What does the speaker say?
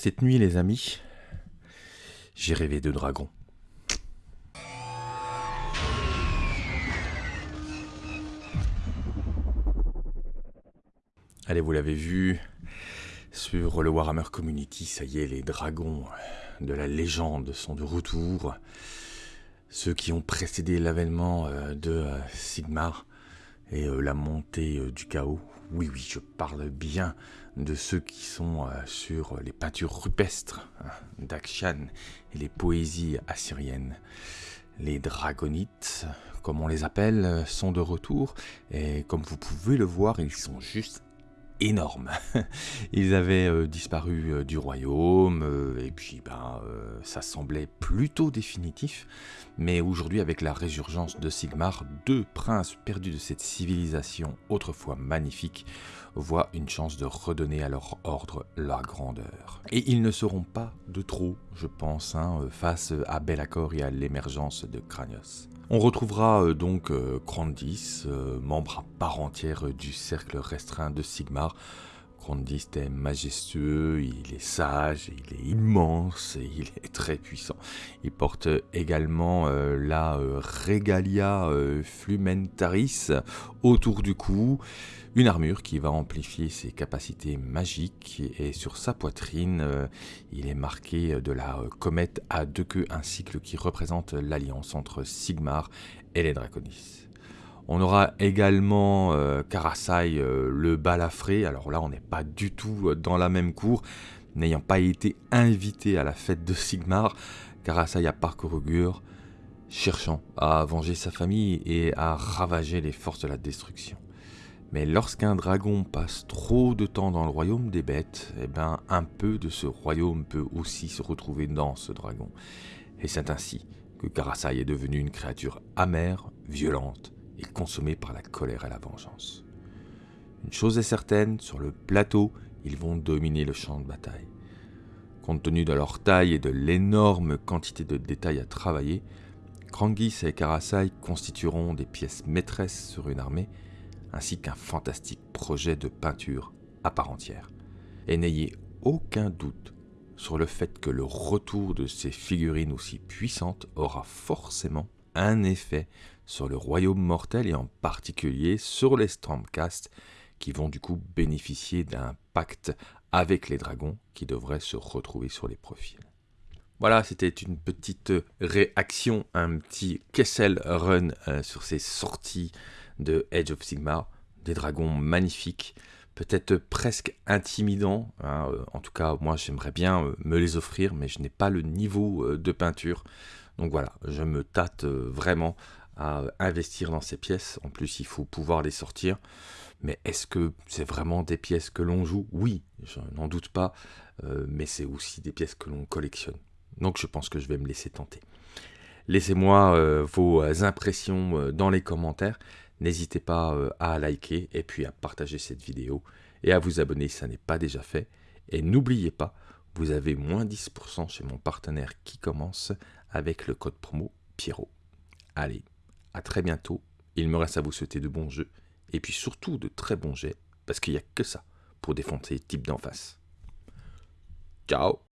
Cette nuit, les amis, j'ai rêvé de dragons. Allez, vous l'avez vu sur le Warhammer Community, ça y est, les dragons de la légende sont de retour. Ceux qui ont précédé l'avènement euh, de euh, Sigmar et euh, la montée du chaos. Oui, oui, je parle bien de ceux qui sont sur les peintures rupestres hein, d'Akshan et les poésies assyriennes. Les dragonites, comme on les appelle, sont de retour et comme vous pouvez le voir, ils sont juste énorme. Ils avaient euh, disparu euh, du royaume, euh, et puis ben, ça semblait plutôt définitif. Mais aujourd'hui, avec la résurgence de Sigmar, deux princes perdus de cette civilisation autrefois magnifique voient une chance de redonner à leur ordre la grandeur. Et ils ne seront pas de trop, je pense, hein, face à Belacor et à l'émergence de Cranios. On retrouvera euh, donc euh, Grandis, euh, membre à part entière du cercle restreint de Sigmar. Grandis est majestueux, il est sage, il est immense et il est très puissant. Il porte également la Regalia Flumentaris autour du cou, une armure qui va amplifier ses capacités magiques et sur sa poitrine, euh, il est marqué de la euh, comète à deux queues, un cycle qui représente l'alliance entre Sigmar et les Draconis. On aura également euh, Karasai le balafré, alors là on n'est pas du tout dans la même cour, n'ayant pas été invité à la fête de Sigmar, Karasai a parcouru Gur, cherchant à venger sa famille et à ravager les forces de la destruction. Mais lorsqu'un dragon passe trop de temps dans le royaume des bêtes, eh ben, un peu de ce royaume peut aussi se retrouver dans ce dragon. Et c'est ainsi que Karasai est devenu une créature amère, violente et par la colère et la vengeance. Une chose est certaine, sur le plateau, ils vont dominer le champ de bataille. Compte tenu de leur taille et de l'énorme quantité de détails à travailler, Krangis et Karasai constitueront des pièces maîtresses sur une armée ainsi qu'un fantastique projet de peinture à part entière. Et n'ayez aucun doute sur le fait que le retour de ces figurines aussi puissantes aura forcément un effet sur le royaume mortel et en particulier sur les Stormcast qui vont du coup bénéficier d'un pacte avec les dragons qui devraient se retrouver sur les profils. Voilà, c'était une petite réaction, un petit Kessel Run euh, sur ces sorties de Edge of Sigmar, des dragons magnifiques, peut-être presque intimidants. Hein, euh, en tout cas, moi j'aimerais bien euh, me les offrir, mais je n'ai pas le niveau de peinture. Donc voilà, je me tâte vraiment à investir dans ces pièces. En plus, il faut pouvoir les sortir. Mais est-ce que c'est vraiment des pièces que l'on joue? Oui, je n'en doute pas. mais c'est aussi des pièces que l'on collectionne. Donc je pense que je vais me laisser tenter. Laissez-moi vos impressions dans les commentaires. N'hésitez pas euh, à liker et puis à partager cette vidéo et à vous abonner si ça n'est pas déjà fait. Et n'oubliez pas, vous avez moins 10% chez mon partenaire qui commence avec le code promo Pierrot. Allez, à très bientôt. Il me reste à vous souhaiter de bons jeux et puis surtout de très bons jets parce qu'il n'y a que ça pour défoncer les types d'en face. Ciao